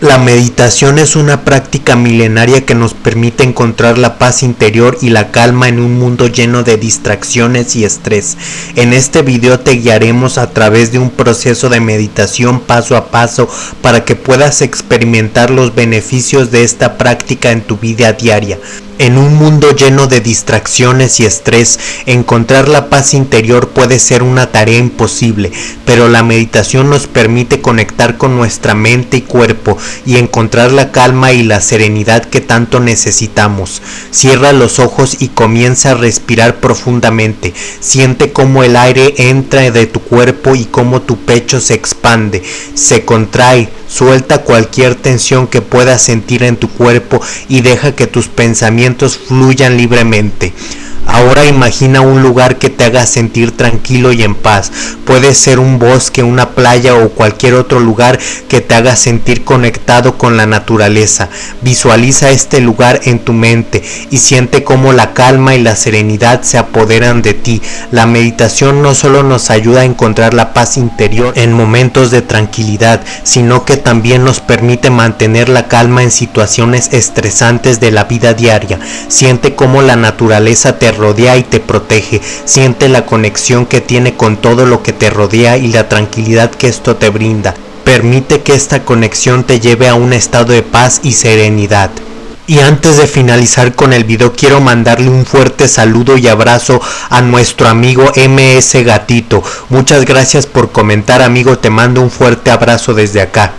La meditación es una práctica milenaria que nos permite encontrar la paz interior y la calma en un mundo lleno de distracciones y estrés. En este video te guiaremos a través de un proceso de meditación paso a paso para que puedas experimentar los beneficios de esta práctica en tu vida diaria. En un mundo lleno de distracciones y estrés, encontrar la paz interior puede ser una tarea imposible, pero la meditación nos permite conectar con nuestra mente y cuerpo y encontrar la calma y la serenidad que tanto necesitamos. Cierra los ojos y comienza a respirar profundamente. Siente cómo el aire entra de tu cuerpo y cómo tu pecho se expande, se contrae, Suelta cualquier tensión que puedas sentir en tu cuerpo y deja que tus pensamientos fluyan libremente. Ahora imagina un lugar que te haga sentir tranquilo y en paz. Puede ser un bosque, una playa o cualquier otro lugar que te haga sentir conectado con la naturaleza. Visualiza este lugar en tu mente y siente cómo la calma y la serenidad se apoderan de ti. La meditación no solo nos ayuda a encontrar la paz interior en momentos de tranquilidad, sino que también nos permite mantener la calma en situaciones estresantes de la vida diaria. Siente cómo la naturaleza te rodea y te protege. Siente la conexión que tiene con todo lo que te rodea y la tranquilidad que esto te brinda. Permite que esta conexión te lleve a un estado de paz y serenidad. Y antes de finalizar con el video quiero mandarle un fuerte saludo y abrazo a nuestro amigo MS Gatito. Muchas gracias por comentar amigo, te mando un fuerte abrazo desde acá.